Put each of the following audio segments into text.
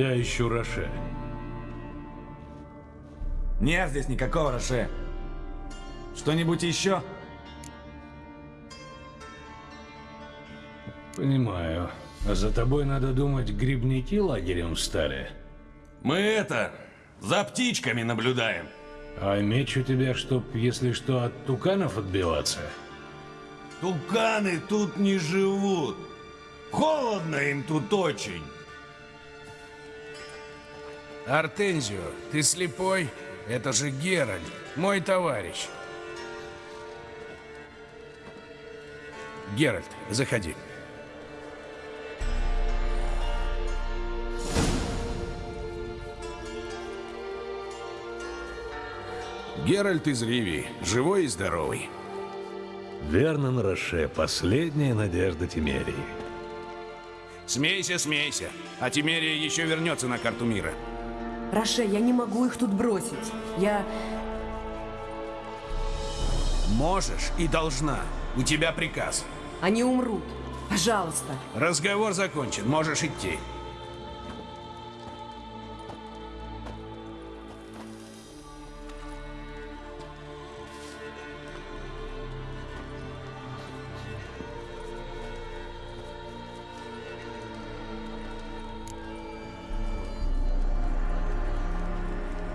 Я ищу Роше. Нет здесь никакого Роше. Что-нибудь еще? Понимаю. А за тобой, надо думать, грибники лагерем встали. Мы это, за птичками наблюдаем. А меч у тебя, чтоб, если что, от туканов отбиваться? Туканы тут не живут. Холодно им тут очень. Артензио, ты слепой? Это же Геральт, мой товарищ. Геральт, заходи. Геральт из Ривии, живой и здоровый. Вернон Роше, последняя надежда Тимерии. Смейся, смейся. А Тимерия еще вернется на карту мира. Роше, я не могу их тут бросить. Я... Можешь и должна. У тебя приказ. Они умрут. Пожалуйста. Разговор закончен, можешь идти.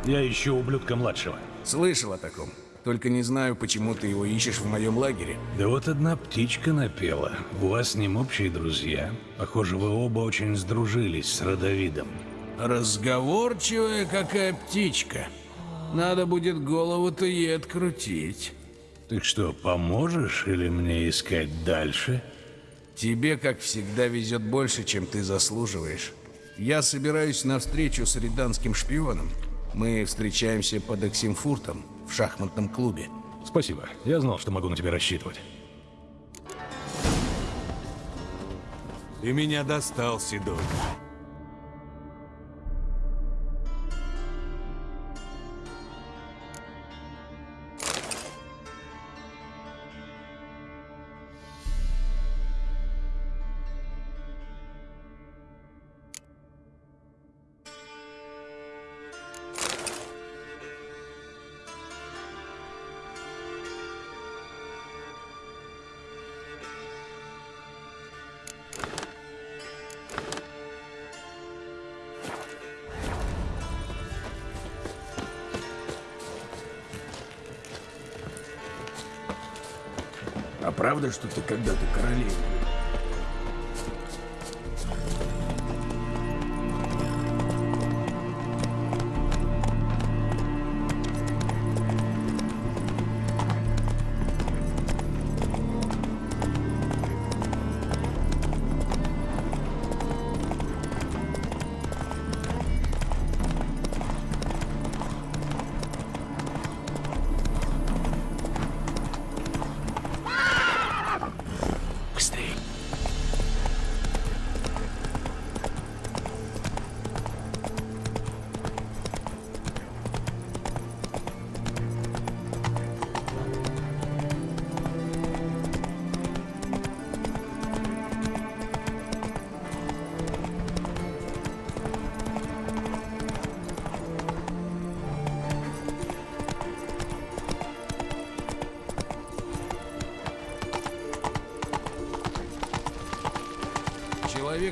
Я ищу ублюдка младшего. Слышал о таком. Только не знаю, почему ты его ищешь в моем лагере. Да вот одна птичка напела. У вас с ним общие друзья. Похоже, вы оба очень сдружились с Родовидом. Разговорчивая какая птичка. Надо будет голову-то ей открутить. Так что, поможешь или мне искать дальше? Тебе, как всегда, везет больше, чем ты заслуживаешь. Я собираюсь на встречу с риданским шпионом. Мы встречаемся под Оксимфуртом в шахматном клубе. Спасибо. Я знал, что могу на тебя рассчитывать. Ты меня достал, Седой. Правда, что ты когда-то королевой?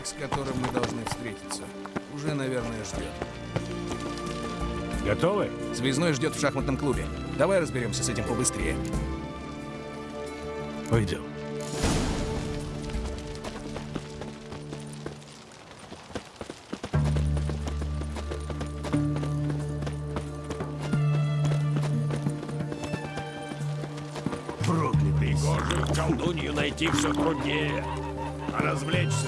Человек, с которым мы должны встретиться, уже, наверное, ждет. Готовы? Связной ждет в шахматном клубе. Давай разберемся с этим побыстрее. Пойдем. Проклятый Гоже, колдунью найти все труднее. А развлечься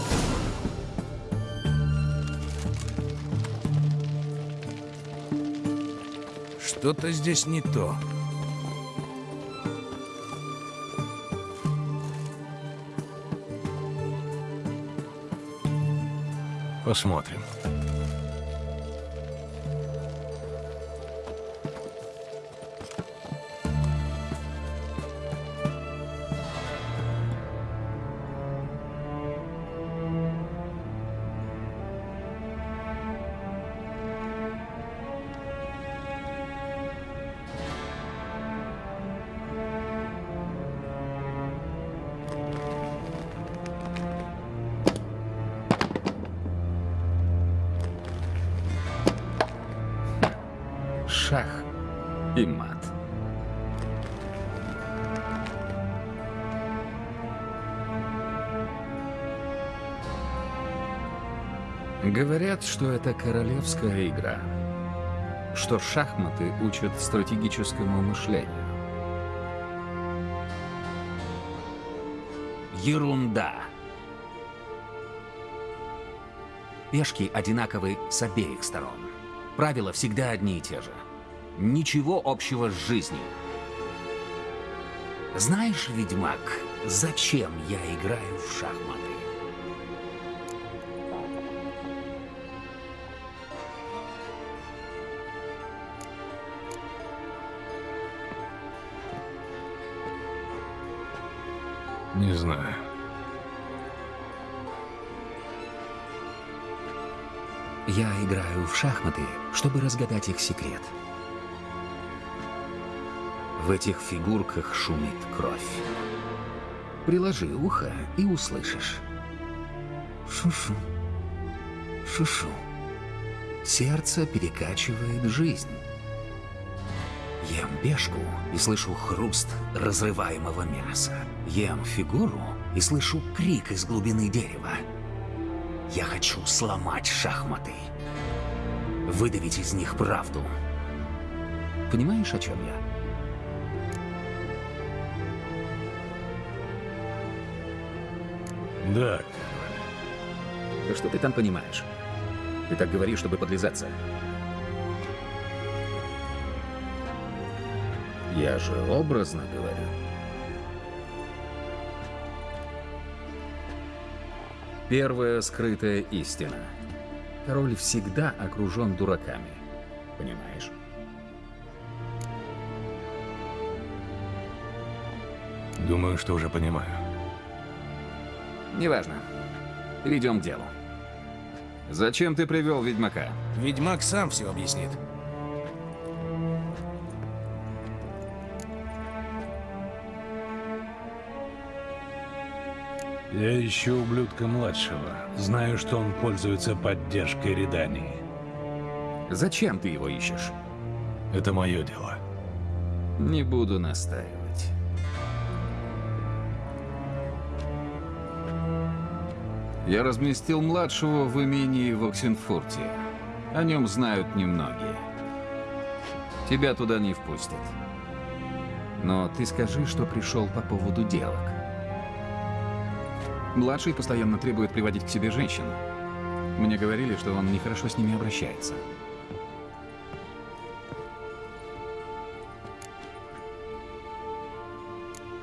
Что-то здесь не то. Посмотрим. Говорят, что это королевская игра. Что шахматы учат стратегическому мышлению. Ерунда. Пешки одинаковы с обеих сторон. Правила всегда одни и те же. Ничего общего с жизнью. Знаешь, ведьмак, зачем я играю в шахматы? Не знаю. Я играю в шахматы, чтобы разгадать их секрет. В этих фигурках шумит кровь. Приложи ухо и услышишь. Шушу. Шушу. Сердце перекачивает жизнь. Ем бешку и слышу хруст разрываемого мяса. Ем фигуру и слышу крик из глубины дерева. Я хочу сломать шахматы. Выдавить из них правду. Понимаешь, о чем я? Да, Да что ты там понимаешь? Ты так говоришь, чтобы подлизаться. Я же образно говорю. Первая скрытая истина. Король всегда окружен дураками. Понимаешь? думаю, что уже понимаю. Неважно. Перейдем к делу. Зачем ты привел ведьмака? Ведьмак сам все объяснит. Я ищу ублюдка младшего. Знаю, что он пользуется поддержкой Редании. Зачем ты его ищешь? Это мое дело. Не буду настаивать. Я разместил младшего в имении в Оксенфурте. О нем знают немногие. Тебя туда не впустят. Но ты скажи, что пришел по поводу делок. Младший постоянно требует приводить к себе женщин. Мне говорили, что он нехорошо с ними обращается.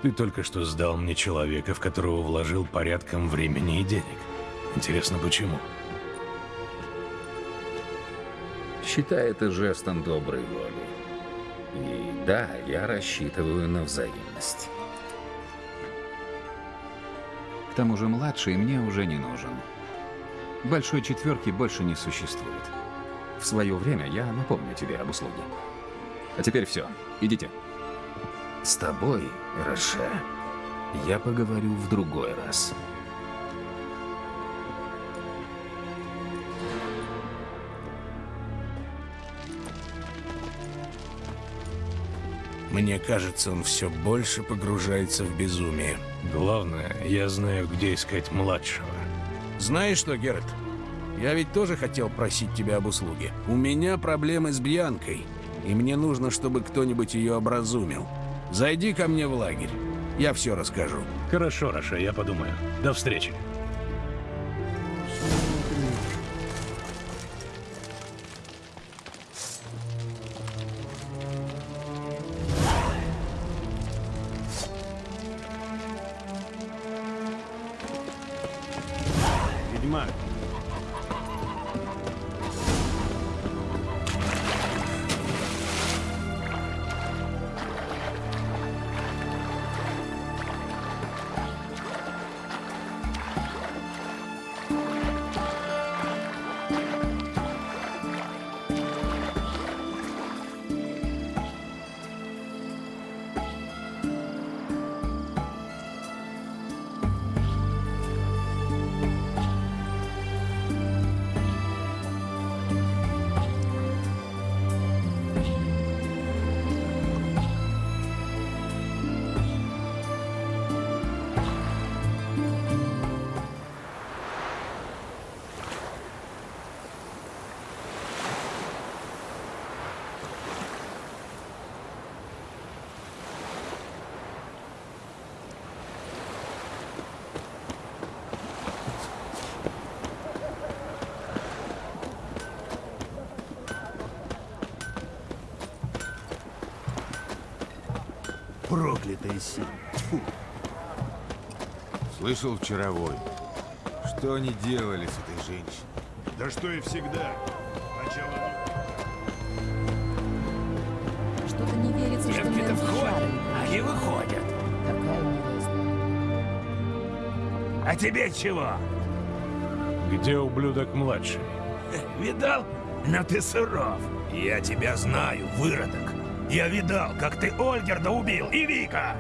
Ты только что сдал мне человека, в которого вложил порядком времени и денег. Интересно, почему? Считай это жестом доброй воли. И да, я рассчитываю на взаимность. К тому же младший мне уже не нужен. Большой четверки больше не существует. В свое время я напомню тебе об услуге. А теперь все, идите. С тобой, Роше, я поговорю в другой раз. Мне кажется, он все больше погружается в безумие. Главное, я знаю, где искать младшего. Знаешь что, Геральт? Я ведь тоже хотел просить тебя об услуге. У меня проблемы с Бьянкой, и мне нужно, чтобы кто-нибудь ее образумил. Зайди ко мне в лагерь. Я все расскажу. Хорошо, Раша, я подумаю. До встречи. Проклятая сила. Слышал вчеровой. Что они делали с этой женщиной? Да что и всегда. Сначала... Что-то не верится, что мы входят, а не выходят. А тебе чего? Где ублюдок младший? Видал? Но ты суров. Я тебя знаю, выродок. Я видал, как ты Ольгерда убил и Вика.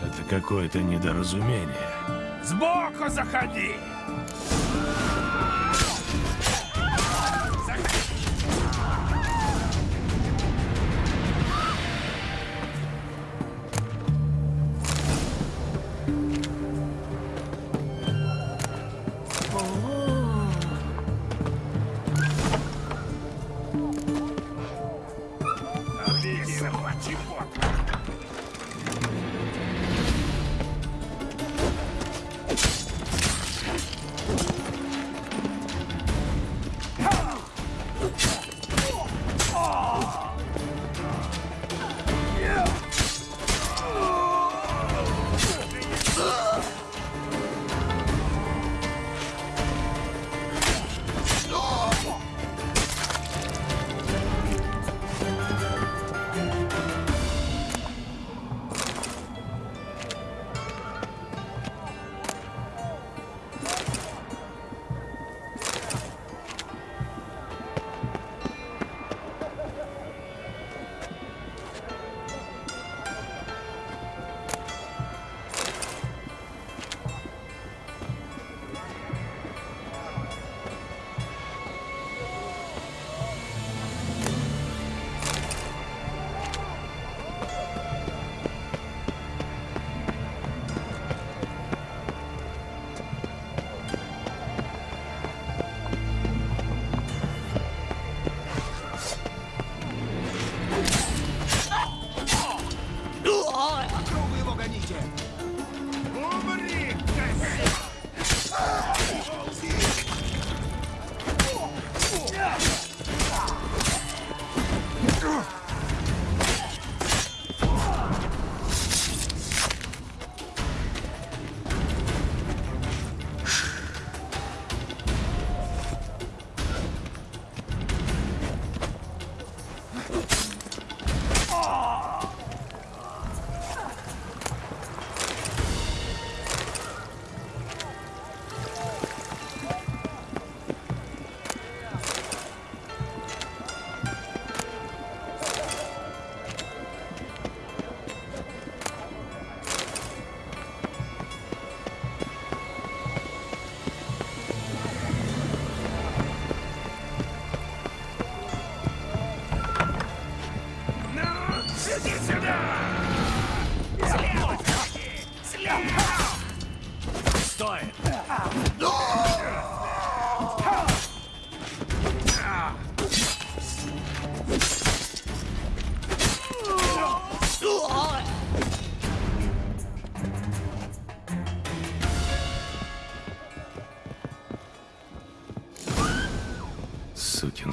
Это какое-то недоразумение. Сбоку заходи!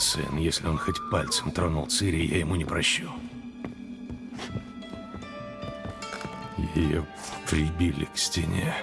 Сын, если он хоть пальцем тронул Цири, я ему не прощу. Ее прибили к стене.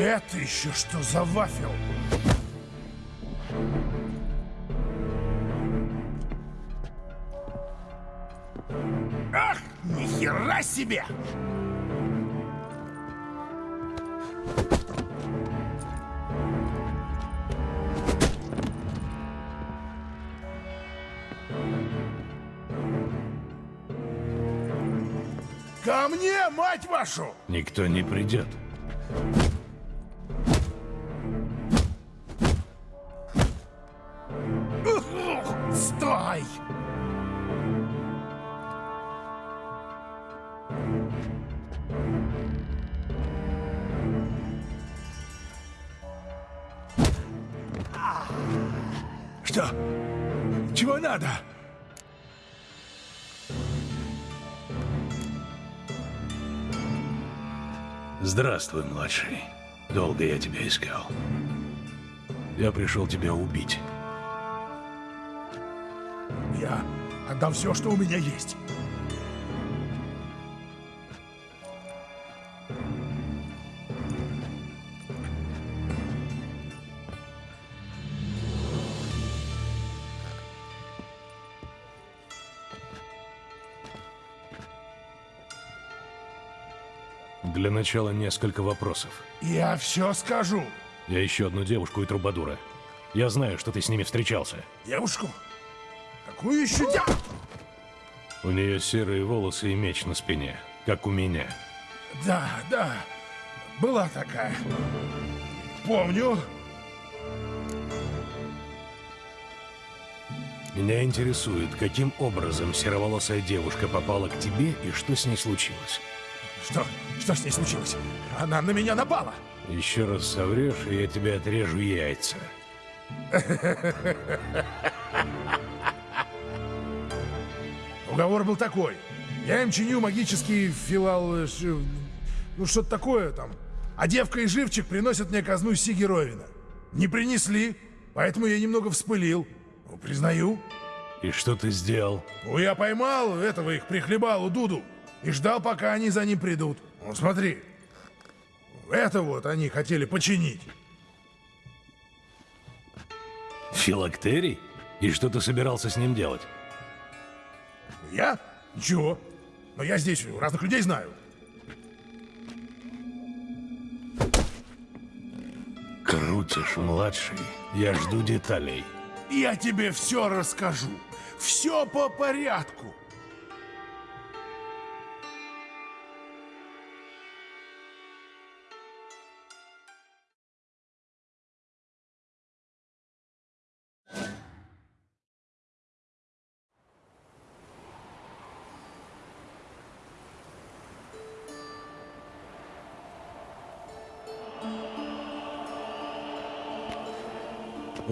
Это еще что за вафел? Ах, нихера себе! Ко мне, мать вашу! Никто не придет. Стой! Что? Чего надо? Здравствуй, младший. Долго я тебя искал. Я пришел тебя убить. Я отдам все, что у меня есть. Для начала несколько вопросов. Я все скажу. Я ищу одну девушку и трубадура. Я знаю, что ты с ними встречался. Девушку? Какую еще девушку? У нее серые волосы и меч на спине, как у меня. Да, да, была такая. Помню. Меня интересует, каким образом сероволосая девушка попала к тебе и что с ней случилось. Что? Что с ней случилось? Она на меня напала. Еще раз соврешь, и я тебе отрежу яйца. Уговор был такой. Я им чиню магический филал... э, ш- Ну, что-то такое там. А девка и живчик приносят мне казну Сигеровина. Не принесли, поэтому я немного вспылил. Ну, признаю. И что ты сделал? Ну, я поймал этого их прихлебалу Дуду и ждал, пока они за ним придут. Ну, смотри. Это вот они хотели починить. Филактерий? И что ты собирался с ним делать? Я? Ничего. Но я здесь разных людей знаю. Крутишь, младший. Я жду деталей. Я тебе все расскажу. Все по порядку.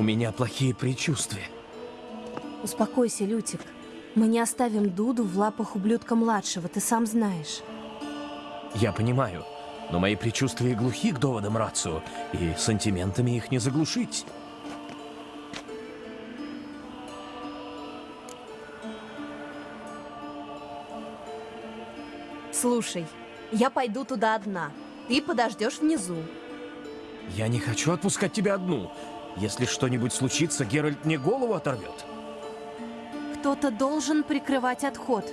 Меня плохие предчувствия. Успокойся, Лютик. Мы не оставим Дуду в лапах ублюдка-младшего, ты сам знаешь. Я понимаю, но мои предчувствия глухи к доводам Рацио, и сантиментами их не заглушить. Слушай, я пойду туда одна. Ты подождешь внизу. Я не хочу отпускать тебя одну. Если что-нибудь случится, Геральт мне голову оторвет. Кто-то должен прикрывать отход.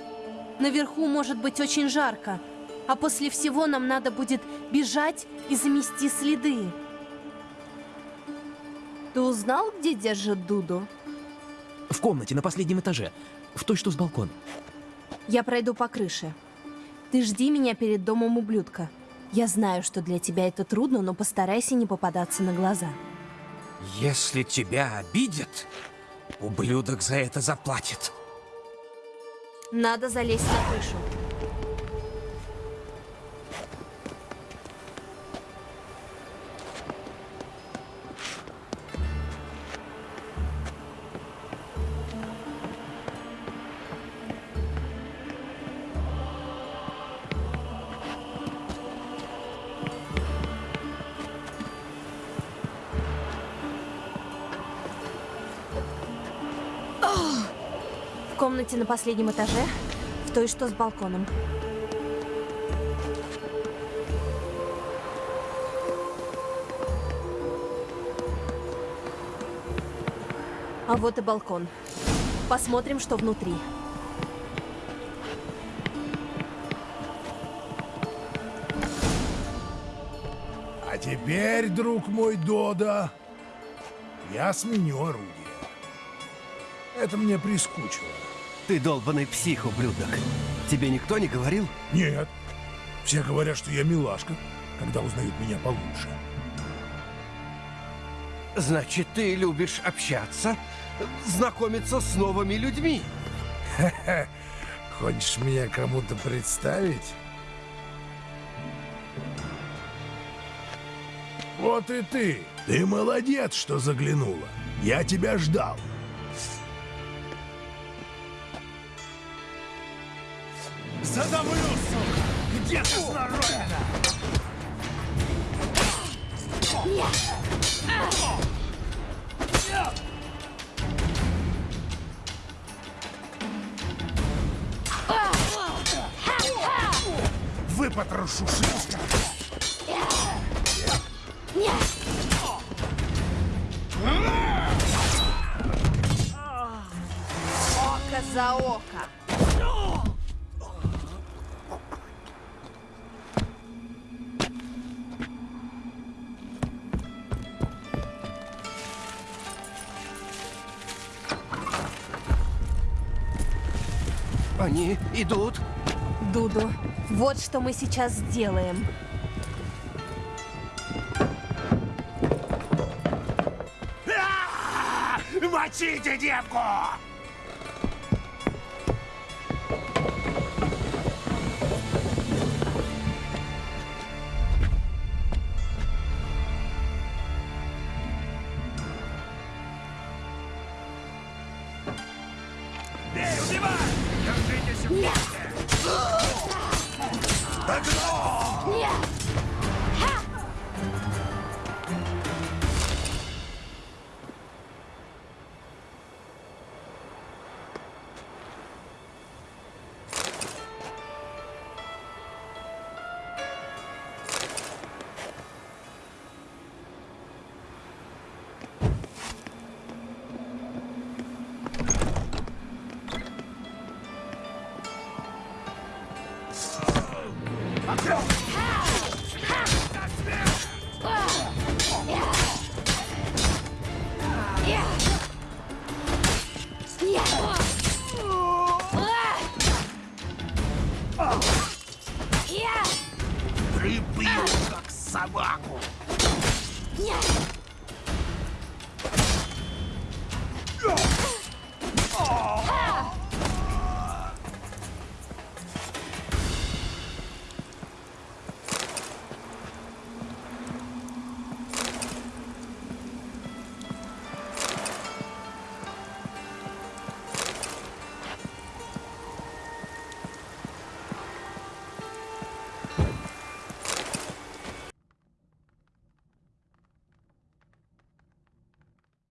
Наверху может быть очень жарко, а после всего нам надо будет бежать и замести следы. Ты узнал, где держит Дуду? В комнате на последнем этаже, в той, что с балкона. Я пройду по крыше. Ты жди меня перед домом ублюдка. Я знаю, что для тебя это трудно, но постарайся не попадаться на глаза. Если тебя обидят, ублюдок за это заплатит. Надо залезть на крышу. комнате на последнем этаже, в той, что с балконом. А вот и балкон. Посмотрим, что внутри. А теперь, друг мой Дода, я сменю оружие. Это мне прискучило. Ты долбанный псих, ублюдок. Тебе никто не говорил? Нет. Все говорят, что я милашка, когда узнают меня получше. Значит, ты любишь общаться, знакомиться с новыми людьми. Хочешь меня кому-то представить? Вот и ты. Ты молодец, что заглянула. Я тебя ждал. Задавлю, сука! Где ты сноровина? Выпотрошу шишка. Око за око. Они идут. Дуду, вот что мы сейчас сделаем. Мочите девку!